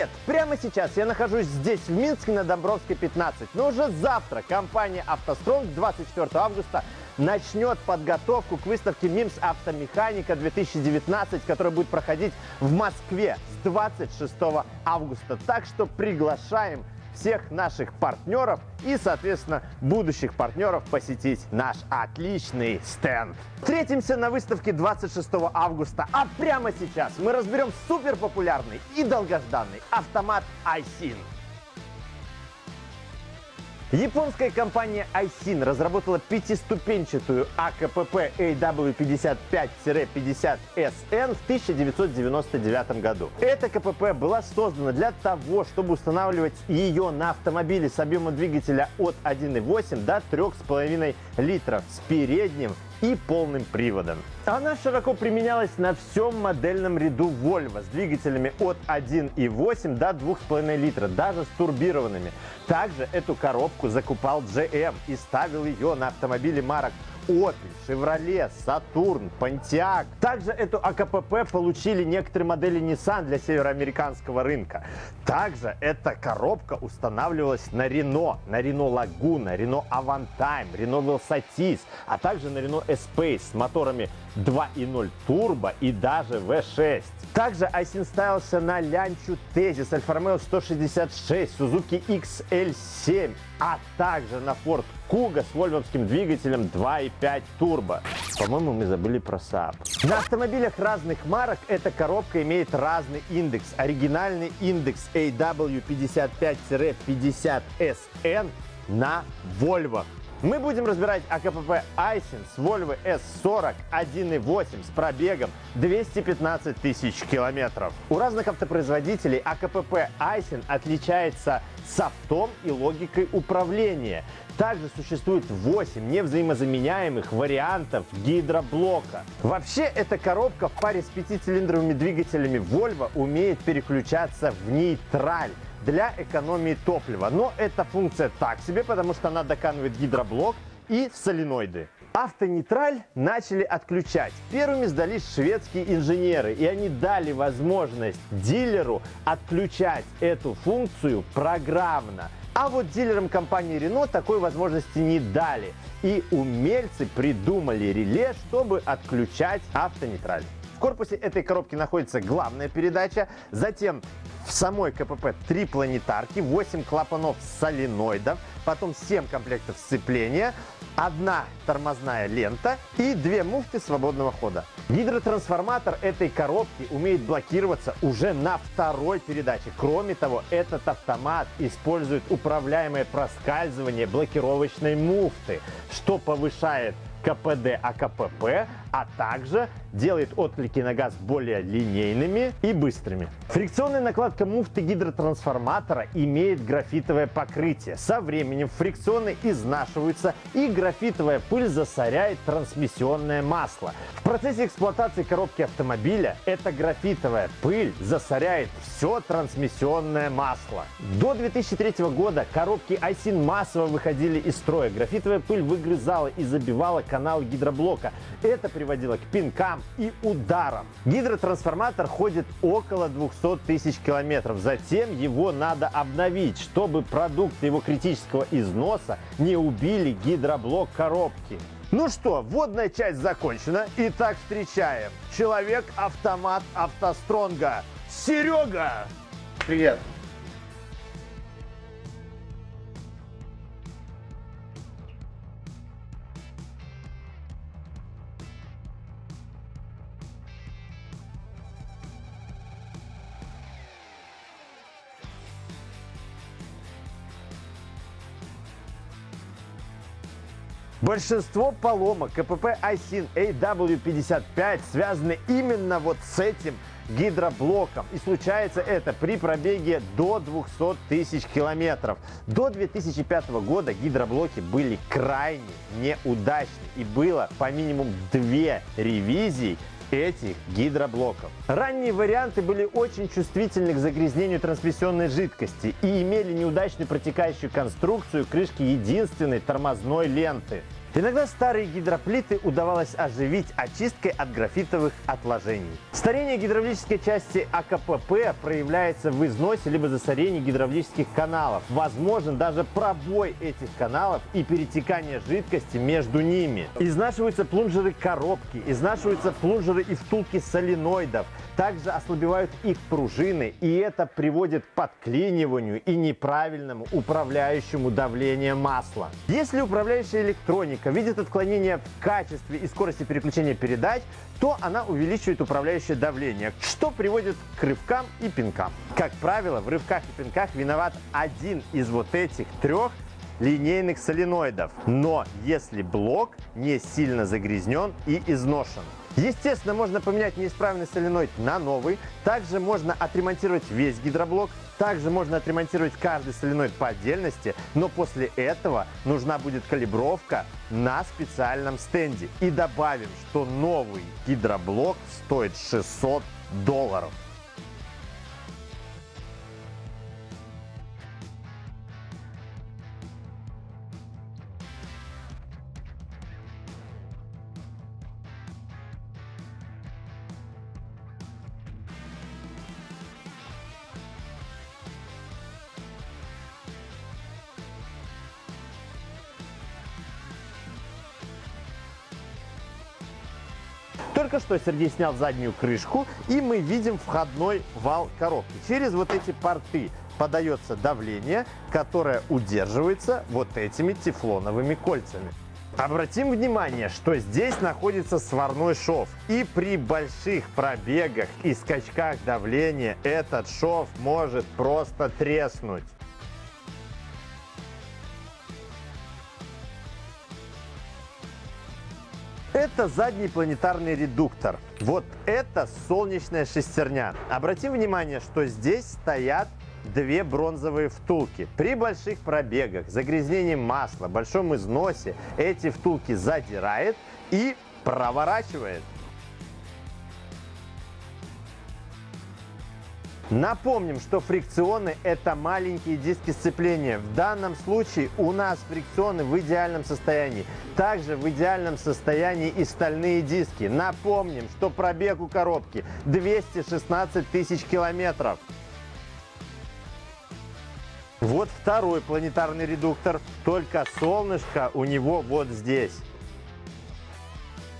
Привет! Прямо сейчас я нахожусь здесь, в Минске, на Домбровской 15. Но уже завтра компания «АвтоСтронг» 24 августа начнет подготовку к выставке МИМС «Автомеханика 2019», которая будет проходить в Москве с 26 августа. Так что приглашаем всех наших партнеров и, соответственно, будущих партнеров посетить наш отличный стенд. Встретимся на выставке 26 августа, а прямо сейчас мы разберем супер популярный и долгожданный автомат iSyn. Японская компания iSyn разработала пятиступенчатую АКПП AW55-50SN в 1999 году. Эта КПП была создана для того, чтобы устанавливать ее на автомобиле с объемом двигателя от 1,8 до 3,5 литров с передним и полным приводом. Она широко применялась на всем модельном ряду Volvo с двигателями от 1,8 до 2,5 литра, даже с турбированными. Также эту коробку закупал GM и ставил ее на автомобили марок Opel, Chevrolet, Saturn, Pontiac. Также эту АКПП получили некоторые модели Nissan для североамериканского рынка. Также эта коробка устанавливалась на Renault, на Renault Laguna, Renault Avantime, Renault Velsatis, а также на Renault Espace с моторами 2.0 турбо и даже V6. Также iSyn ставился на Лянчу Tezis, Альфа Ромео 166, Suzuki XL7, а также на Ford Kuga с вольвовским двигателем 2.5 турбо. По-моему, мы забыли про Saab. На автомобилях разных марок эта коробка имеет разный индекс. Оригинальный индекс AW55-50SN на Volvo. Мы будем разбирать АКПП Айсин с Volvo S40 1.8 с пробегом 215 тысяч километров. У разных автопроизводителей АКПП Айсин отличается софтом и логикой управления. Также существует 8 невзаимозаменяемых вариантов гидроблока. Вообще, эта коробка в паре с пятицилиндровыми двигателями Volvo умеет переключаться в нейтраль для экономии топлива. Но эта функция так себе, потому что она доканывает гидроблок и соленоиды. Автонейтраль начали отключать. Первыми сдались шведские инженеры, и они дали возможность дилеру отключать эту функцию программно. А вот дилерам компании Renault такой возможности не дали. И умельцы придумали реле, чтобы отключать автонейтраль. Корпусе этой коробки находится главная передача, затем в самой КПП три планетарки, 8 клапанов соленоидов, потом 7 комплектов сцепления, одна тормозная лента и две муфты свободного хода. Гидротрансформатор этой коробки умеет блокироваться уже на второй передаче. Кроме того, этот автомат использует управляемое проскальзывание блокировочной муфты, что повышает КПД АКПП, а также делает отклики на газ более линейными и быстрыми. Фрикционная накладка муфты гидротрансформатора имеет графитовое покрытие. Со временем фрикционы изнашиваются и графитовая пыль засоряет трансмиссионное масло. В процессе эксплуатации коробки автомобиля эта графитовая пыль засоряет все трансмиссионное масло. До 2003 года коробки iSyn массово выходили из строя. Графитовая пыль выгрызала и забивала канал гидроблока. Это приводило к пинкам и ударам. Гидротрансформатор ходит около 200 тысяч километров. Затем его надо обновить, чтобы продукты его критического износа не убили гидроблок коробки. Ну что, вводная часть закончена. Итак, встречаем. Человек-автомат автостронга. Серега! Привет. Большинство поломок КПП iSyn AW55 связаны именно вот с этим гидроблоком. И случается это при пробеге до 200 тысяч километров. До 2005 года гидроблоки были крайне неудачны. И было по минимум две ревизии этих гидроблоков. Ранние варианты были очень чувствительны к загрязнению трансмиссионной жидкости и имели неудачную протекающую конструкцию крышки единственной тормозной ленты. Иногда старые гидроплиты удавалось оживить очисткой от графитовых отложений. Старение гидравлической части АКПП проявляется в износе либо засорении гидравлических каналов. Возможен даже пробой этих каналов и перетекание жидкости между ними. Изнашиваются плунжеры коробки, изнашиваются плунжеры и втулки соленоидов. Также ослабевают их пружины, и это приводит к подклиниванию и неправильному управляющему давлению масла. Если управляющая электроника видит отклонение в качестве и скорости переключения передач, то она увеличивает управляющее давление, что приводит к рывкам и пинкам. Как правило, в рывках и пинках виноват один из вот этих трех линейных соленоидов. Но если блок не сильно загрязнен и изношен. Естественно, можно поменять неисправный соленоид на новый. Также можно отремонтировать весь гидроблок. Также можно отремонтировать каждый соленоид по отдельности. Но после этого нужна будет калибровка на специальном стенде. И добавим, что новый гидроблок стоит 600 долларов. Только что Сергей снял заднюю крышку, и мы видим входной вал коробки. Через вот эти порты подается давление, которое удерживается вот этими тефлоновыми кольцами. Обратим внимание, что здесь находится сварной шов. И при больших пробегах и скачках давления этот шов может просто треснуть. Это задний планетарный редуктор. Вот это солнечная шестерня. Обратим внимание, что здесь стоят две бронзовые втулки. При больших пробегах, загрязнении масла, большом износе эти втулки задирает и проворачивает. Напомним, что фрикционы – это маленькие диски сцепления. В данном случае у нас фрикционы в идеальном состоянии. Также в идеальном состоянии и стальные диски. Напомним, что пробег у коробки 216 тысяч километров. Вот второй планетарный редуктор, только солнышко у него вот здесь.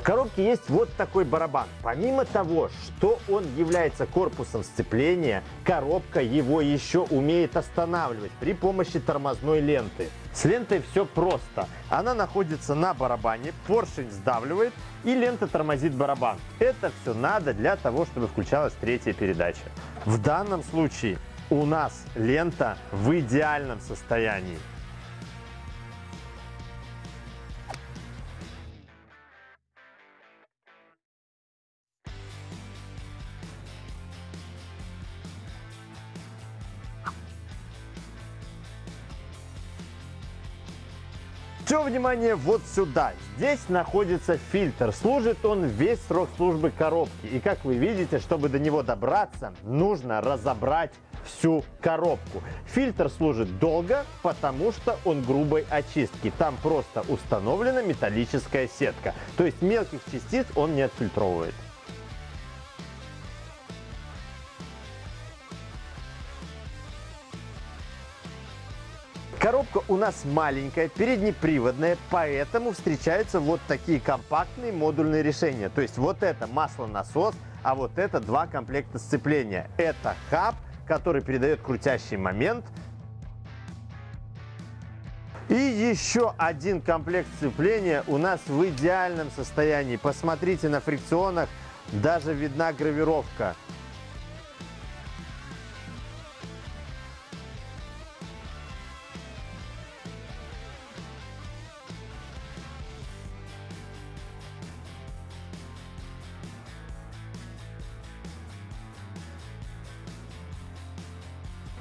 В коробке есть вот такой барабан. Помимо того, что он является корпусом сцепления, коробка его еще умеет останавливать при помощи тормозной ленты. С лентой все просто. Она находится на барабане, поршень сдавливает и лента тормозит барабан. Это все надо для того, чтобы включалась третья передача. В данном случае у нас лента в идеальном состоянии. Все внимание вот сюда. Здесь находится фильтр. Служит он весь срок службы коробки. И как вы видите, чтобы до него добраться, нужно разобрать всю коробку. Фильтр служит долго, потому что он грубой очистки. Там просто установлена металлическая сетка. То есть мелких частиц он не отфильтровывает. Коробка у нас маленькая, переднеприводная, поэтому встречаются вот такие компактные модульные решения. То есть вот это маслонасос, а вот это два комплекта сцепления. Это хаб, который передает крутящий момент. И еще один комплект сцепления у нас в идеальном состоянии. Посмотрите на фрикционах, даже видна гравировка.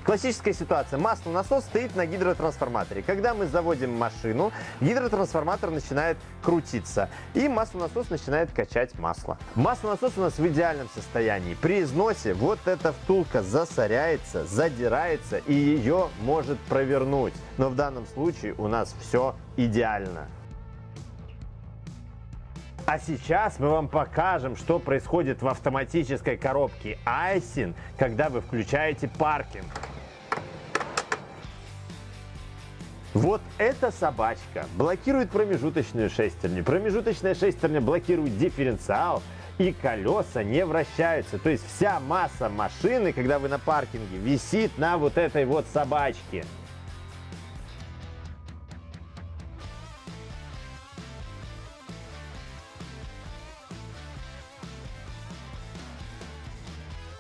Классическая ситуация. Маслонасос стоит на гидротрансформаторе. Когда мы заводим машину, гидротрансформатор начинает крутиться, и маслонасос начинает качать масло. Маслонасос у нас в идеальном состоянии. При износе вот эта втулка засоряется, задирается, и ее может провернуть. Но в данном случае у нас все идеально. А сейчас мы вам покажем, что происходит в автоматической коробке Айсин, когда вы включаете паркинг. Вот эта собачка блокирует промежуточную шестерню. Промежуточная шестерня блокирует дифференциал, и колеса не вращаются. То есть вся масса машины, когда вы на паркинге, висит на вот этой вот собачке.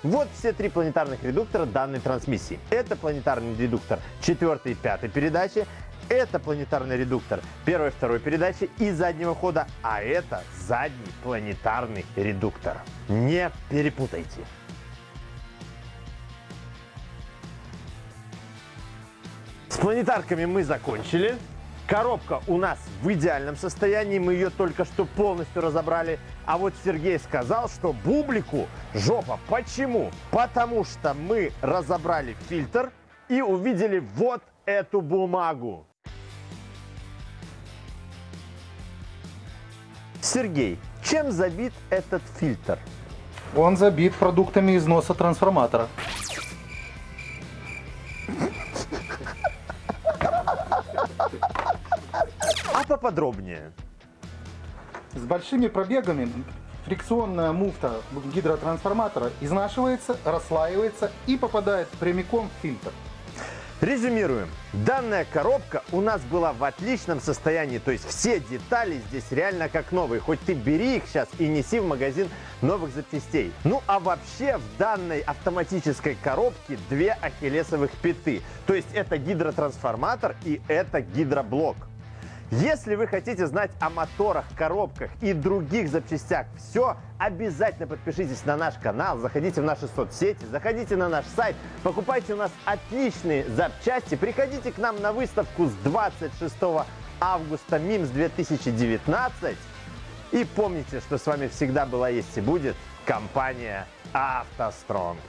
Вот все три планетарных редуктора данной трансмиссии. Это планетарный редуктор 4 и 5 передачи, это планетарный редуктор первой и второй передачи и заднего хода, а это задний планетарный редуктор. Не перепутайте. С планетарками мы закончили. Коробка у нас в идеальном состоянии, мы ее только что полностью разобрали. А вот Сергей сказал, что бублику жопа. Почему? Потому что мы разобрали фильтр и увидели вот эту бумагу. Сергей, чем забит этот фильтр? Он забит продуктами износа трансформатора. А поподробнее. С большими пробегами фрикционная муфта гидротрансформатора изнашивается, расслаивается и попадает прямиком в фильтр. Резюмируем. Данная коробка у нас была в отличном состоянии, то есть все детали здесь реально как новые. Хоть ты бери их сейчас и неси в магазин новых запчастей. Ну а вообще в данной автоматической коробке две ахиллесовых пяты. То есть это гидротрансформатор и это гидроблок. Если вы хотите знать о моторах, коробках и других запчастях все, обязательно подпишитесь на наш канал, заходите в наши соцсети, заходите на наш сайт, покупайте у нас отличные запчасти, приходите к нам на выставку с 26 августа МИМС 2019 и помните, что с вами всегда была, есть и будет компания «АвтоСтронг».